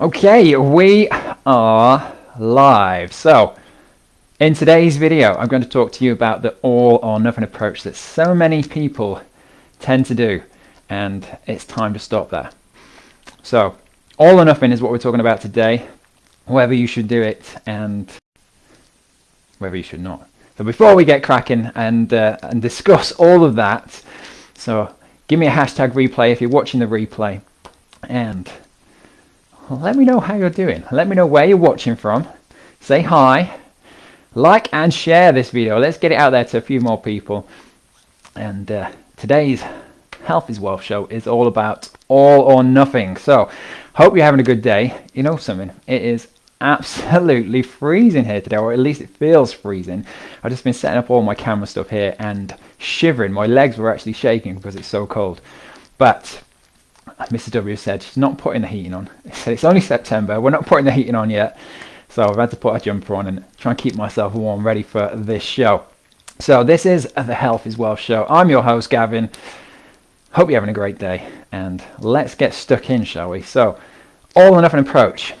Okay, we are live. So, in today's video, I'm going to talk to you about the all or nothing approach that so many people tend to do, and it's time to stop that. So, all or nothing is what we're talking about today, whether you should do it and whether you should not. So before we get cracking and, uh, and discuss all of that, so give me a hashtag replay if you're watching the replay and let me know how you're doing. Let me know where you're watching from. Say hi, like and share this video. Let's get it out there to a few more people. And uh, today's Health is Wealth show is all about all or nothing. So hope you're having a good day. You know something, it is absolutely freezing here today, or at least it feels freezing. I've just been setting up all my camera stuff here and shivering. My legs were actually shaking because it's so cold. But Mr. W said she's not putting the heating on. He said it's only September, we're not putting the heating on yet. So I've had to put a jumper on and try and keep myself warm, ready for this show. So this is the Health is Wealth show. I'm your host, Gavin. Hope you're having a great day, and let's get stuck in, shall we? So, all or nothing approach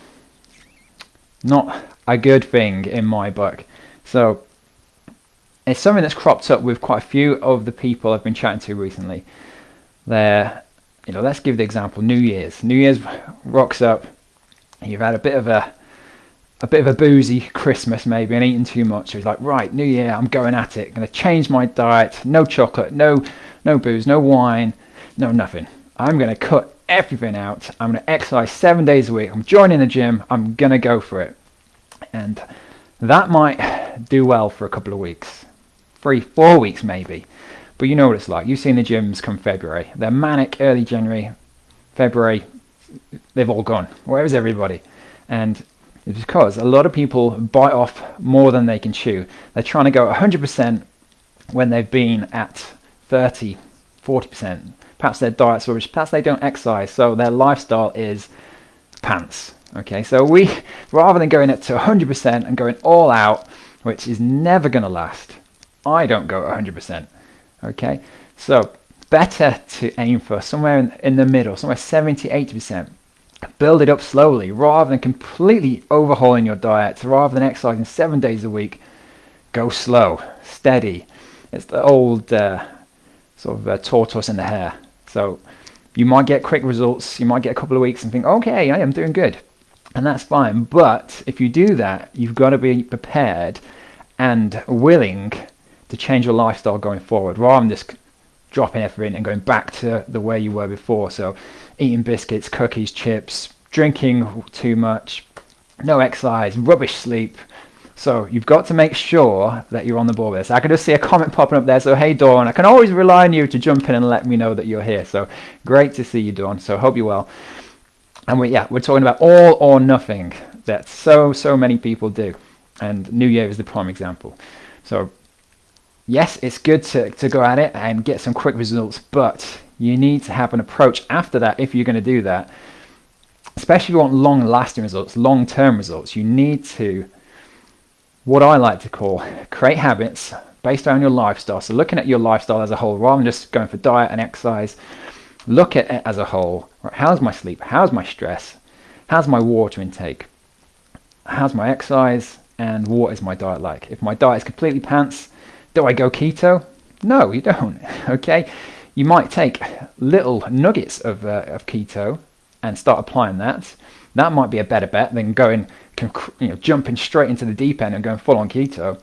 not a good thing in my book. So it's something that's cropped up with quite a few of the people I've been chatting to recently. They're, you know, let's give the example New Year's. New Year's rocks up. You've had a bit of a a bit of a boozy Christmas maybe and eating too much. So he's like, right, New Year, I'm going at it. Going to change my diet. No chocolate, no no booze, no wine, no nothing. I'm going to cut everything out. I'm going to exercise seven days a week. I'm joining the gym. I'm going to go for it. And that might do well for a couple of weeks, three, four weeks maybe. But you know what it's like. You've seen the gyms come February. They're manic early January, February, they've all gone. Where is everybody? And it's because a lot of people bite off more than they can chew. They're trying to go 100% when they've been at 30, 40%, perhaps their diet's rubbish, perhaps they don't exercise, so their lifestyle is pants. Okay, so we, rather than going up to 100% and going all out, which is never going to last, I don't go 100%. Okay, so better to aim for somewhere in, in the middle, somewhere 70, 80%. Build it up slowly rather than completely overhauling your diet, rather than exercising seven days a week. Go slow, steady. It's the old uh, sort of uh, tortoise in the hare. So you might get quick results, you might get a couple of weeks and think, okay, I am doing good. And that's fine. But if you do that, you've got to be prepared and willing to change your lifestyle going forward rather than just dropping everything and going back to the way you were before. So eating biscuits, cookies, chips, drinking too much, no exercise, rubbish sleep, so you've got to make sure that you're on the ball with this. I can just see a comment popping up there. So hey Dawn, I can always rely on you to jump in and let me know that you're here. So great to see you Dawn. So hope you're well. And we yeah, we're talking about all or nothing that so so many people do. And New Year is the prime example. So yes, it's good to, to go at it and get some quick results, but you need to have an approach after that if you're going to do that. Especially if you want long lasting results, long term results, you need to what I like to call create habits based on your lifestyle. So looking at your lifestyle as a whole, rather than just going for diet and exercise, look at it as a whole. How's my sleep? How's my stress? How's my water intake? How's my exercise? And what is my diet like? If my diet is completely pants, do I go keto? No, you don't. okay, you might take little nuggets of, uh, of keto and start applying that. That might be a better bet than going you know, jumping straight into the deep end and going full on keto.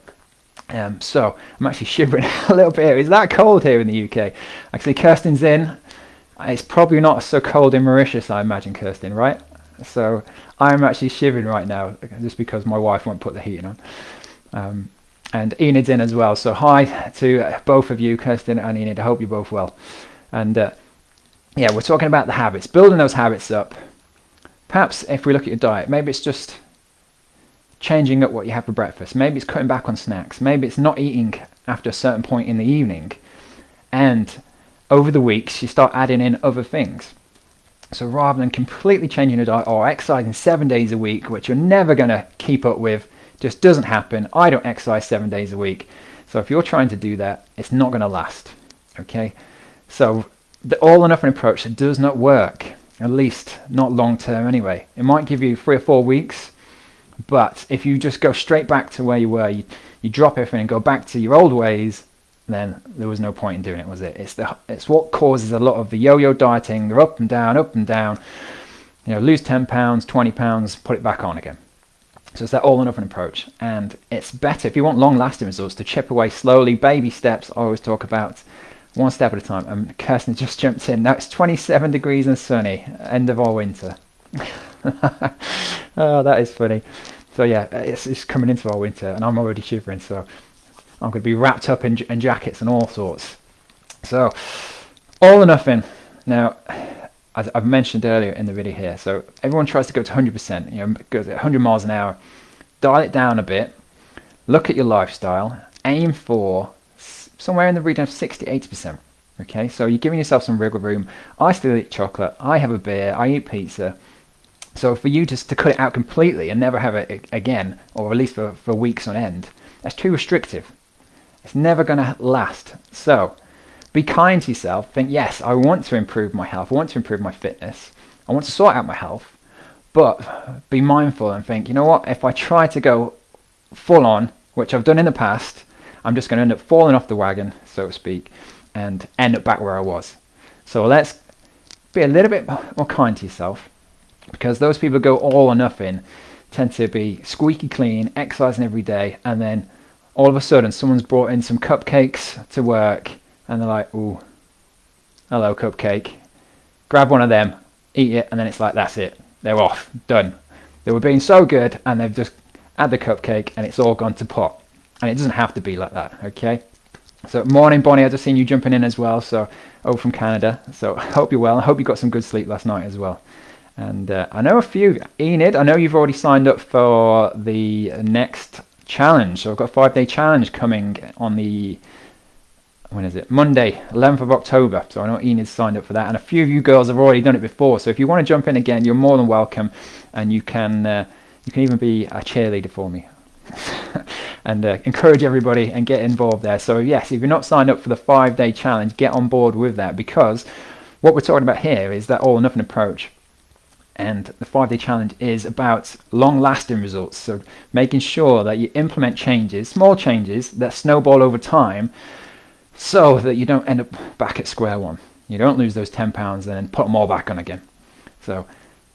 Um, so I'm actually shivering a little bit. Is that cold here in the UK? Actually, Kirsten's in. It's probably not so cold in Mauritius, I imagine, Kirsten, right? So I'm actually shivering right now just because my wife won't put the heating on. Um, and Enid's in as well. So hi to both of you, Kirsten and Enid. I hope you're both well. And uh, yeah, we're talking about the habits, building those habits up. Perhaps if we look at your diet, maybe it's just changing up what you have for breakfast. Maybe it's cutting back on snacks. Maybe it's not eating after a certain point in the evening. And over the weeks, you start adding in other things. So rather than completely changing your diet or exercising seven days a week, which you're never going to keep up with, just doesn't happen. I don't exercise seven days a week. So if you're trying to do that, it's not going to last. Okay? So the all or nothing approach does not work. at least not long term anyway. It might give you three or four weeks, but if you just go straight back to where you were, you, you drop everything and go back to your old ways, then there was no point in doing it, was it? It's the it's what causes a lot of the yo-yo dieting. They're up and down, up and down. You know, lose 10 pounds, 20 pounds, put it back on again. So it's that all or nothing approach. And it's better if you want long lasting results to chip away slowly, baby steps. I always talk about one step at a time. And Kirsten just jumped in. Now it's 27 degrees and sunny, end of our winter. oh, that is funny. So yeah, it's, it's coming into our winter and I'm already shivering. So I'm going to be wrapped up in, in jackets and all sorts. So all or nothing. Now, as I've mentioned earlier in the video here, so everyone tries to go to 100%, you know, goes at 100 miles an hour. Dial it down a bit. Look at your lifestyle. Aim for somewhere in the region of 60 80%. Okay, so you're giving yourself some wiggle room. I still eat chocolate. I have a beer. I eat pizza. So for you just to cut it out completely and never have it again, or at least for, for weeks on end, that's too restrictive. It's never going to last. So be kind to yourself. Think, yes, I want to improve my health. I want to improve my fitness. I want to sort out my health. But be mindful and think, you know what? If I try to go full on, which I've done in the past, I'm just going to end up falling off the wagon, so to speak, and end up back where I was. So let's be a little bit more kind to yourself because those people go all or nothing tend to be squeaky clean, exercising every day, and then all of a sudden someone's brought in some cupcakes to work and they're like, ooh, hello cupcake. Grab one of them, eat it, and then it's like, that's it. They're off, done. They were being so good and they've just had the cupcake and it's all gone to pot. And it doesn't have to be like that, okay? So morning Bonnie, I just seen you jumping in as well. So oh, from Canada. So hope you're well. I hope you got some good sleep last night as well. And uh, I know a few. Enid, I know you've already signed up for the next challenge. So I've got a five day challenge coming on the when is it? Monday, 11th of October. So I know Enid signed up for that, and a few of you girls have already done it before. So if you want to jump in again, you're more than welcome, and you can uh, you can even be a cheerleader for me. and uh, encourage everybody and get involved there. So yes, if you're not signed up for the five-day challenge, get on board with that because what we're talking about here is that all or nothing approach and the five day challenge is about long lasting results. So making sure that you implement changes, small changes that snowball over time so that you don't end up back at square one. You don't lose those 10 pounds and then put them all back on again. So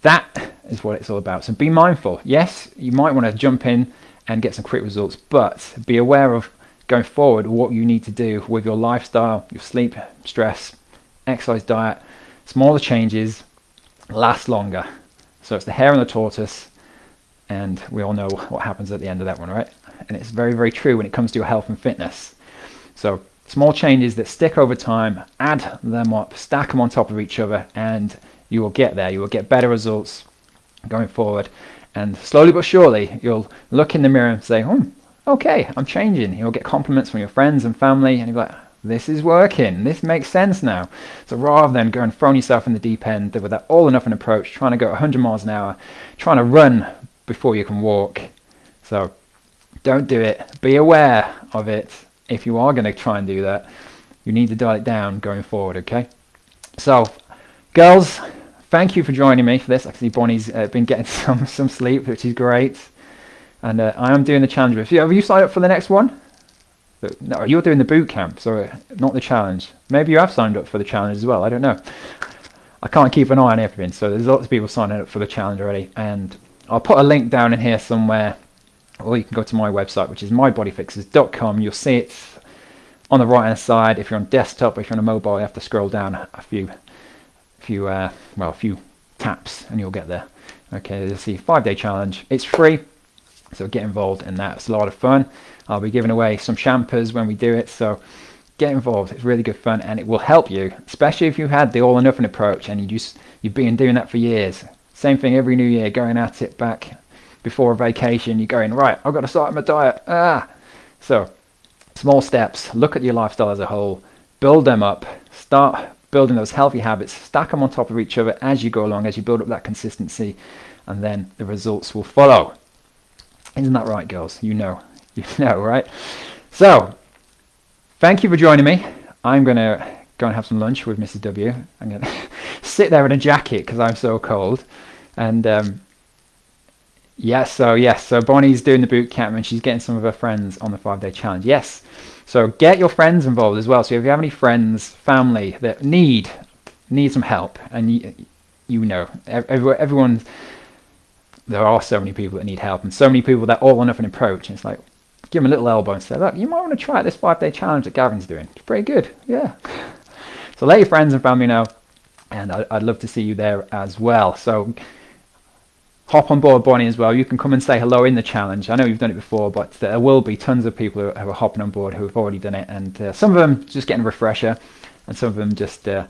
that is what it's all about. So be mindful. Yes, you might want to jump in and get some quick results, but be aware of going forward what you need to do with your lifestyle, your sleep, stress, exercise, diet, smaller changes last longer. So it's the hare and the tortoise, and we all know what happens at the end of that one, right? And it's very, very true when it comes to your health and fitness. So small changes that stick over time, add them up, stack them on top of each other, and you will get there. You will get better results going forward. And slowly but surely, you'll look in the mirror and say, hmm, okay, I'm changing. You'll get compliments from your friends and family, and you'll be like, this is working. This makes sense now. So rather than going throwing yourself in the deep end with that all or nothing approach, trying to go 100 miles an hour, trying to run before you can walk. So don't do it. Be aware of it. If you are going to try and do that, you need to dial it down going forward, okay? So, girls, thank you for joining me for this. I see Bonnie's uh, been getting some, some sleep, which is great. And uh, I am doing the challenge with you. Have you signed up for the next one? No, you're doing the boot camp, so not the challenge. Maybe you have signed up for the challenge as well. I don't know. I can't keep an eye on everything, so there's lots of people signing up for the challenge already. And I'll put a link down in here somewhere, or you can go to my website, which is mybodyfixes.com. You'll see it on the right hand side. If you're on desktop, if you're on a mobile, you have to scroll down a few, few, uh, well, a few taps, and you'll get there. Okay, you'll see five day challenge. It's free, so get involved in that. It's a lot of fun. I'll be giving away some champers when we do it. So get involved. It's really good fun and it will help you, especially if you've had the all or nothing approach and you just you've been doing that for years. Same thing every new year, going at it back before a vacation. You're going right. I've got to start my diet. Ah, so small steps. Look at your lifestyle as a whole. Build them up. Start building those healthy habits. Stack them on top of each other as you go along, as you build up that consistency, and then the results will follow. Isn't that right, girls? You know. You know, right? So, thank you for joining me. I'm going to go and have some lunch with Mrs. W. I'm going to sit there in a jacket because I'm so cold. And um, yes, so yes, so Bonnie's doing the boot camp and she's getting some of her friends on the five day challenge. Yes, so get your friends involved as well. So if you have any friends, family that need need some help, and you, you know everyone, there are so many people that need help, and so many people that all or nothing approach. And it's like give them a little elbow and say, look, you might want to try this five day challenge that Gavin's doing. It's pretty good, yeah. So let your friends and family know, and I'd love to see you there as well. So hop on board Bonnie as well. You can come and say hello in the challenge. I know you've done it before, but there will be tons of people who are hopping on board who have already done it, and uh, some of them just getting a refresher, and some of them just uh,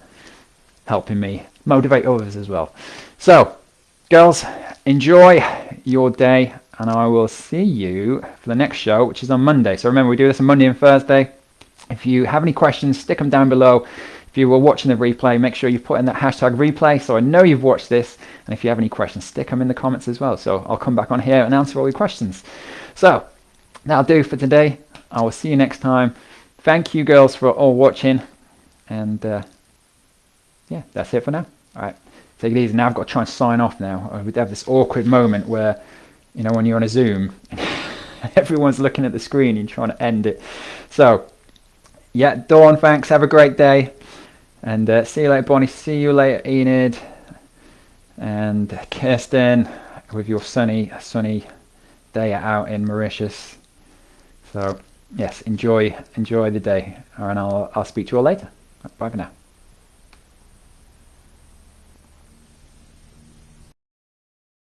helping me motivate others as well. So, girls, enjoy your day, and I will see you for the next show, which is on Monday. So remember, we do this on Monday and Thursday. If you have any questions, stick them down below. If you were watching the replay, make sure you put in that hashtag replay so I know you've watched this. And if you have any questions, stick them in the comments as well. So I'll come back on here and answer all your questions. So that'll do for today. I will see you next time. Thank you girls for all watching. And uh, yeah, that's it for now. All right, take it easy. Now I've got to try and sign off now. We have this awkward moment where, you know, when you're on a Zoom, everyone's looking at the screen and trying to end it. So, yeah, Dawn, thanks. Have a great day. And uh, see you later, Bonnie. See you later, Enid. And Kirsten, with your sunny, sunny day out in Mauritius. So, yes, enjoy, enjoy the day. And I'll, I'll speak to you all later. Bye for now.